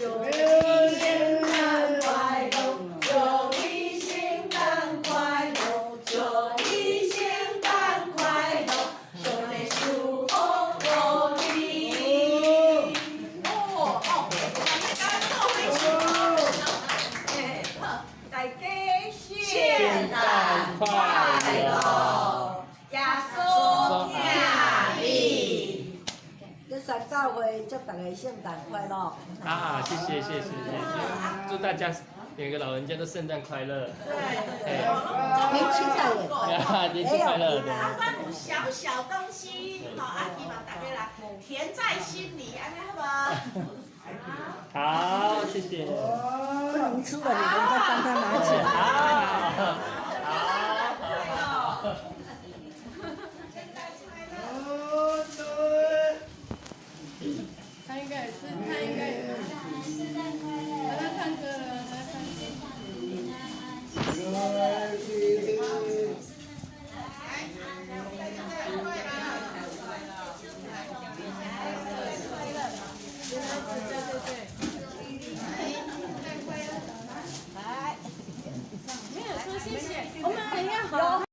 祝你圣诞快乐，祝你圣诞快乐，祝你圣诞快乐，祝你幸福大吉！哦祝快乐！早会，祝大家圣诞快乐！啊，谢谢谢谢谢谢，祝大家每个老人家都圣诞快乐。对对年轻仔也过，哈年轻快乐。有小小东西，好，希望大家啦，甜在心里，安尼好嘛？好，谢谢。不能吃的你们。谢谢，我们等一下好。